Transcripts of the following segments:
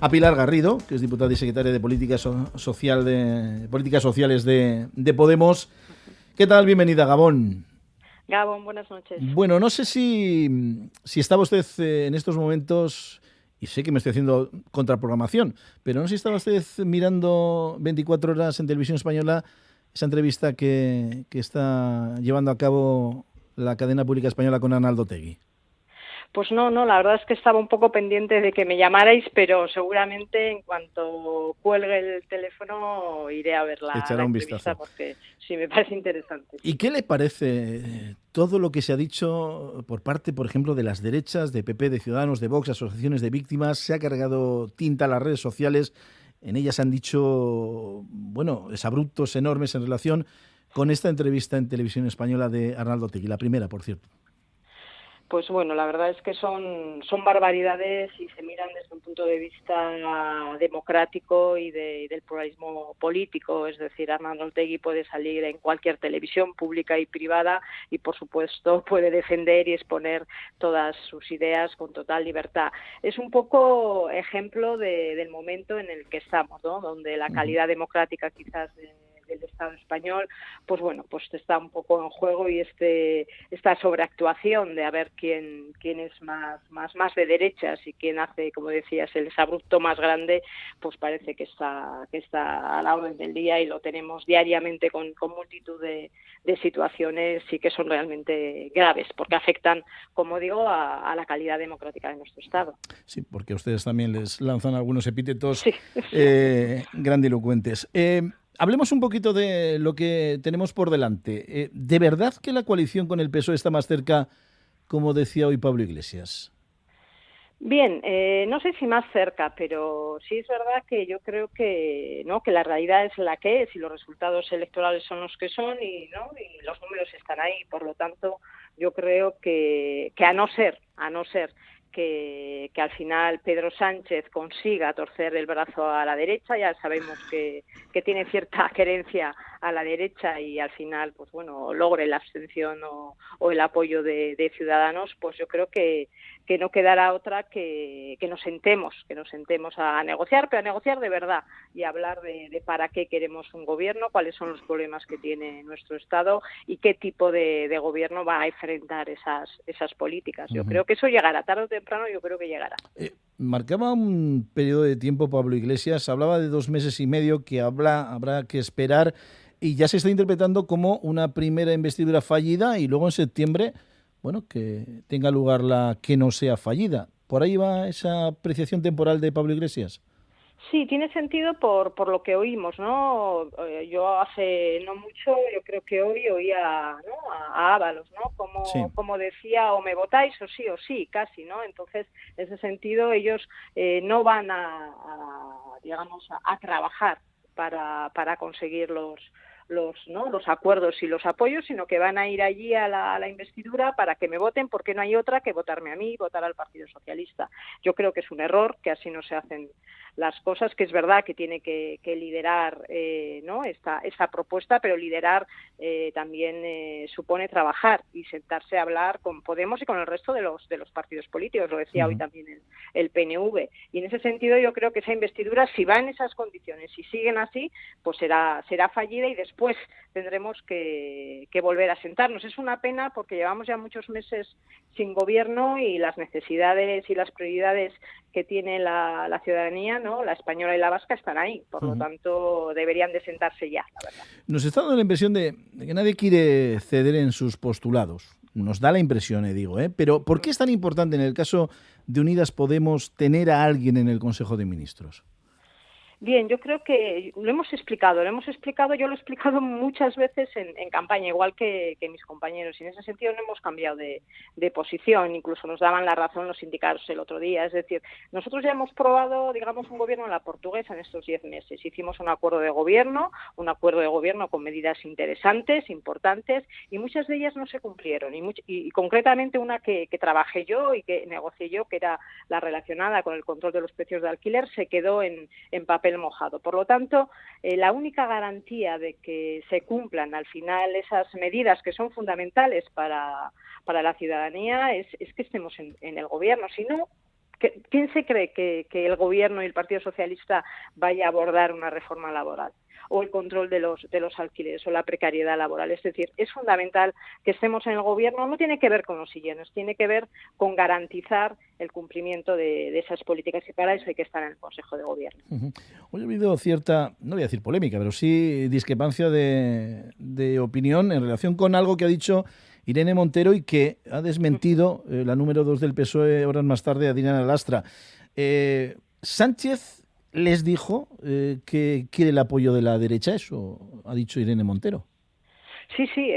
a Pilar Garrido, que es diputada y secretaria de Políticas, Social de, Políticas Sociales de, Podemos. ¿Qué tal? Bienvenida, Gabón. Gabón, buenas noches. Bueno, no sé si, si estaba usted eh, en estos momentos, y sé que me estoy haciendo contraprogramación, pero no sé si estaba usted mirando 24 horas en televisión española esa entrevista que, que está llevando a cabo la cadena pública española con Arnaldo Tegui. Pues no, no, la verdad es que estaba un poco pendiente de que me llamarais, pero seguramente en cuanto cuelgue el teléfono iré a verla. Echará un vistazo. Porque sí, me parece interesante. ¿Y qué le parece todo lo que se ha dicho por parte, por ejemplo, de las derechas, de PP, de Ciudadanos, de Vox, asociaciones de víctimas? Se ha cargado tinta a las redes sociales. En ellas han dicho, bueno, abruptos enormes en relación con esta entrevista en televisión española de Arnaldo Tegui, la primera, por cierto pues bueno, la verdad es que son, son barbaridades y se miran desde un punto de vista democrático y, del pluralismo político. Es decir, Armando Otegui puede salir en cualquier televisión pública y privada y, por supuesto, puede defender y exponer todas sus ideas con total libertad. Es un poco ejemplo del momento en el que estamos, ¿no? donde la calidad democrática quizás... De, del Estado español, pues bueno, pues está un poco en juego y este esta sobreactuación de a ver quién quién es más más más de derechas y quién hace, como decías, el abrupto más grande, pues parece que está que está a la orden del día y lo tenemos diariamente con, con multitud de, de situaciones y que son realmente graves porque afectan, como digo, a, la calidad democrática de nuestro Estado. Sí, porque ustedes también les lanzan algunos epítetos eh, grandilocuentes. Eh, hablemos un poquito de lo que tenemos por delante. Eh, ¿De verdad que la coalición con el PSOE está más cerca, como decía hoy Pablo Iglesias? Bien, eh, no sé si más cerca, pero sí es verdad que yo creo que no que la realidad es la que es y los resultados electorales son los que son y no y los números están ahí. Por lo tanto, yo creo que, que a no ser, a no ser que, al final Pedro Sánchez consiga torcer el brazo a la derecha. Ya sabemos que, que tiene cierta querencia a la derecha y al final, pues bueno, logre la abstención o, el apoyo de, Ciudadanos, pues yo creo que, que no quedará otra que, que, nos sentemos, que nos sentemos a negociar, pero a negociar de verdad y hablar de, para qué queremos un gobierno, cuáles son los problemas que tiene nuestro Estado y qué tipo de, gobierno va a enfrentar esas, esas políticas. Yo creo que eso llegará tarde o temprano, yo creo que llegará. Eh, marcaba un periodo de tiempo Pablo Iglesias, hablaba de dos meses y medio que habla, habrá que esperar y ya se está interpretando como una primera investidura fallida y luego en septiembre, bueno, que tenga lugar la que no sea fallida. ¿Por ahí va esa apreciación temporal de Pablo Iglesias? Sí, tiene sentido por, por lo que oímos, ¿no? Eh, yo hace no mucho, yo creo que hoy oía ¿no? a, Ábalos, ¿no? Como, como decía, o me votáis o sí o sí, casi, ¿no? Entonces, en ese sentido, ellos eh, no van a, digamos, a, trabajar para, para conseguir los, los, ¿no? los acuerdos y los apoyos, sino que van a ir allí a la, investidura para que me voten, porque no hay otra que votarme a mí, votar al Partido Socialista. Yo creo que es un error, que así no se hacen las cosas, que es verdad que tiene que, liderar eh, ¿no? esta, esta propuesta, pero liderar eh, también eh, supone trabajar y sentarse a hablar con Podemos y con el resto de los, de los partidos políticos, lo decía hoy también el, el PNV. Y en ese sentido yo creo que esa investidura, si va en esas condiciones y siguen así, pues será, será fallida y después pues tendremos que, volver a sentarnos. Es una pena porque llevamos ya muchos meses sin gobierno y las necesidades y las prioridades que tiene la, ciudadanía, ¿no? la española y la vasca, están ahí. Por lo tanto, deberían de sentarse ya, la verdad. Nos está dando la impresión de, que nadie quiere ceder en sus postulados. Nos da la impresión, eh, digo, ¿eh? Pero ¿por qué es tan importante en el caso de Unidas Podemos tener a alguien en el Consejo de Ministros? Bien, yo creo que lo hemos explicado, lo hemos explicado, yo lo he explicado muchas veces en, campaña, igual que, mis compañeros, y en ese sentido no hemos cambiado de, posición, incluso nos daban la razón los sindicatos el otro día, es decir, nosotros ya hemos probado, digamos, un gobierno en la portuguesa en estos diez meses, hicimos un acuerdo de gobierno, un acuerdo de gobierno con medidas interesantes, importantes, y muchas de ellas no se cumplieron, y, concretamente una que, que trabajé yo y que negocié yo, que era la relacionada con el control de los precios de alquiler, se quedó en, en papel mojado. Por lo tanto, eh, la única garantía de que se cumplan al final esas medidas que son fundamentales para, para la ciudadanía es que estemos en, el gobierno. Si no, ¿quién se cree que, el Gobierno y el Partido Socialista vaya a abordar una reforma laboral? o el control de los, de los alquileres o la precariedad laboral. Es decir, es fundamental que estemos en el gobierno, no tiene que ver con los siguientes, tiene que ver con garantizar el cumplimiento de, esas políticas y para eso hay que estar en el Consejo de Gobierno. Hoy ha habido cierta, no voy a decir polémica, pero sí discrepancia de opinión en relación con algo que ha dicho Irene Montero y que ha desmentido eh, la número dos del PSOE horas más tarde, Adriana Lastra. Eh, Sánchez les dijo eh, que quiere el apoyo de la derecha, eso ha dicho Irene Montero. Sí, sí,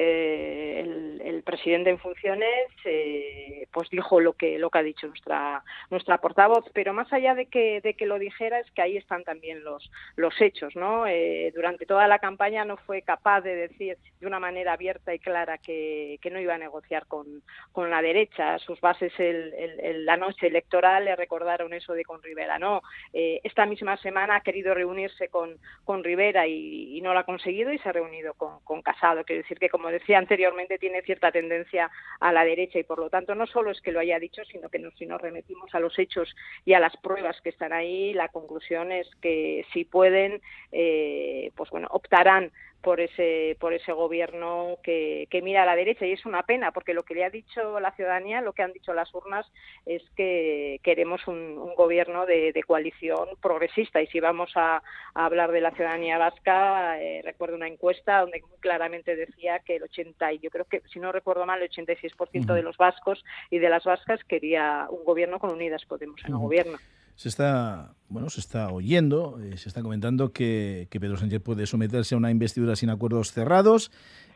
el, presidente en funciones eh, pues dijo lo que lo que ha dicho nuestra nuestra portavoz, pero más allá de que de que lo dijera es que ahí están también los los hechos, ¿no? Eh, durante toda la campaña no fue capaz de decir de una manera abierta y clara que, que no iba a negociar con, con la derecha. Sus bases el, la noche electoral le recordaron eso de con Rivera, ¿no? esta misma semana ha querido reunirse con con Rivera y, no lo ha conseguido y se ha reunido con, con Casado, que decir que, como decía anteriormente, tiene cierta tendencia a la derecha y, por lo tanto, no solo es que lo haya dicho, sino que si nos remitimos a los hechos y a las pruebas que están ahí, la conclusión es que si pueden, eh, pues bueno, optarán por ese por ese gobierno que, mira a la derecha. Y es una pena porque lo que le ha dicho la ciudadanía lo que han dicho las urnas es que queremos un, gobierno de, coalición progresista. Y si vamos a, hablar de la ciudadanía vasca eh, recuerdo una encuesta donde muy claramente decía que el 80 y yo creo que si no recuerdo mal el 86% de los vascos y de las vascas quería un gobierno con Unidas Podemos en el gobierno se está, bueno, se está oyendo, eh, se está comentando que, Pedro Sánchez puede someterse a una investidura sin acuerdos cerrados.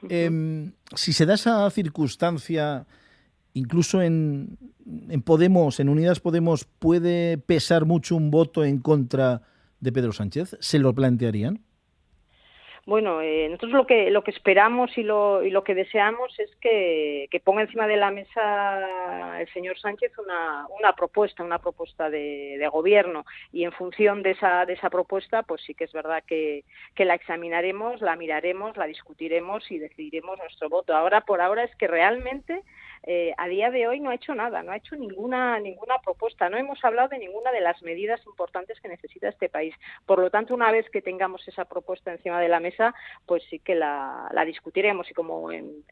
Em, si se da esa circunstancia, incluso en, en Podemos, en Unidas Podemos, ¿puede pesar mucho un voto en contra de Pedro Sánchez? ¿Se lo plantearían? Bueno, eh, nosotros lo que lo que esperamos y lo, y lo que deseamos es que, ponga encima de la mesa el señor Sánchez una, una propuesta, una propuesta de, de, gobierno y en función de esa de esa propuesta, pues sí que es verdad que, que la examinaremos, la miraremos, la discutiremos y decidiremos nuestro voto. Ahora por ahora es que realmente eh, a día de hoy no ha hecho nada, no ha hecho ninguna ninguna propuesta, no hemos hablado de ninguna de las medidas importantes que necesita este país. Por lo tanto, una vez que tengamos esa propuesta encima de la mesa, pues sí que la, discutiremos y como en,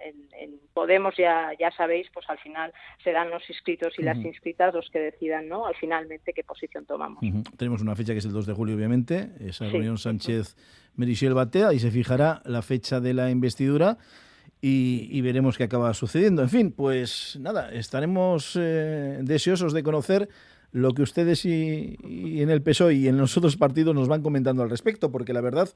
Podemos ya ya sabéis, pues al final serán los inscritos y las inscritas los que decidan, ¿no? Al finalmente qué posición tomamos. Tenemos una fecha que es el 2 de julio, obviamente, esa reunión Sánchez Merichel Batea y se fijará la fecha de la investidura y, veremos qué acaba sucediendo. En fin, pues nada, estaremos eh, deseosos de conocer lo que ustedes y, en el PSOE y en los otros partidos nos van comentando al respecto, porque la verdad,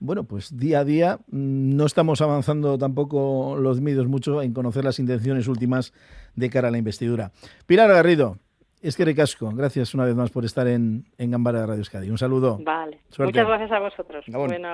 bueno, pues día a día mm, no estamos avanzando tampoco los medios mucho en conocer las intenciones últimas de cara a la investidura. Pilar Garrido, es que recasco, gracias una vez más por estar en, en Gambara de Radio Euskadi. Un saludo. Vale. Muchas gracias a vosotros. Buen